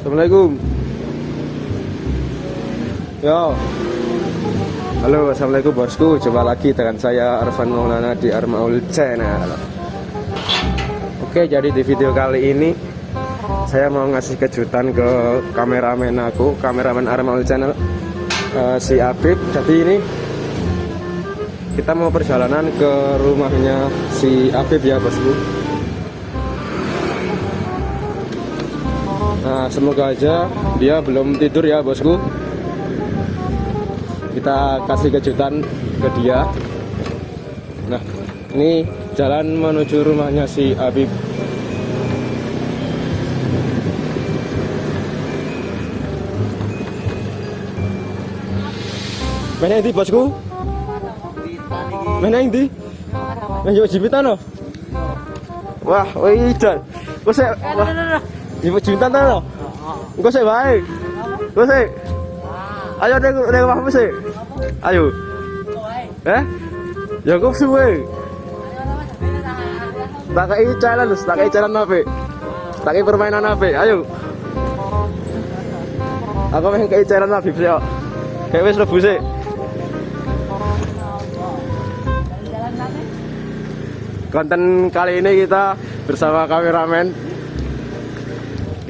Assalamualaikum. Yo. Halo, assalamualaikum bosku. Coba lagi dengan saya Arfan Maulana di Armaul Channel. Oke, jadi di video kali ini saya mau ngasih kejutan ke kameramen aku, kameramen Armaul Channel eh, si Apip. Jadi ini kita mau perjalanan ke rumahnya si Apip ya bosku. Nah, semoga aja dia belum tidur ya, bosku. Kita kasih kejutan ke dia. Nah, ini jalan menuju rumahnya si Habib. Mana di bosku? Mana yang di? Yang jauh jibitan loh. Wah, wih, dan. Kok saya, wah, Jemput jutaan ta lo? Engko sik bae. Engko sik. Ayo ning ning omahmu sik. Ayo. Eh? Ya kok suwe. Tak kei challenge, tak kei challenge apa? Tak kei permainan apa? Ayo. Aku pengen kei challenge apa sih? Kayak wis lebu sik. Konten kali ini kita bersama kameramen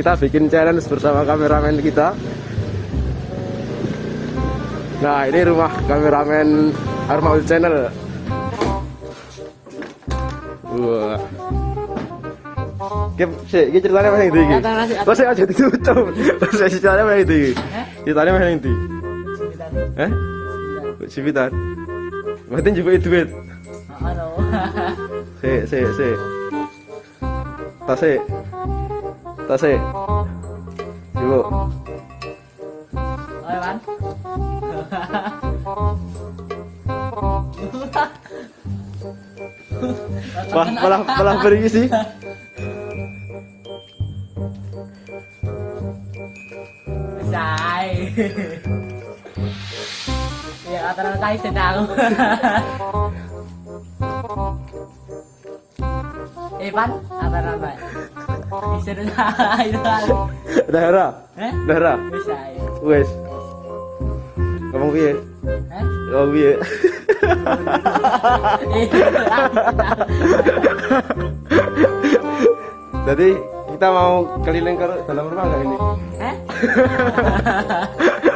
kita bikin challenge bersama kameramen kita nah ini rumah kameramen Armaul Channel wah ini ceritanya yang tinggi? Saya aja ditutup? Saya ceritanya yang tinggi? Ceritanya yang tinggi? Eh? Cipitan? Berarti juga duit? Ano? Si, si, si Tasik Tasik Ibu Okay, man? Wah, malah malah pergi sih. Sai. Ya, kata na tayo sa tao. Eh, Isa na tayo. Daerah, Eh? daerah. Sai. Wes. Ngomong piye? Eh? Ngomong piye? Jadi kita mau keliling ke dalam rumah nggak ini? Eh?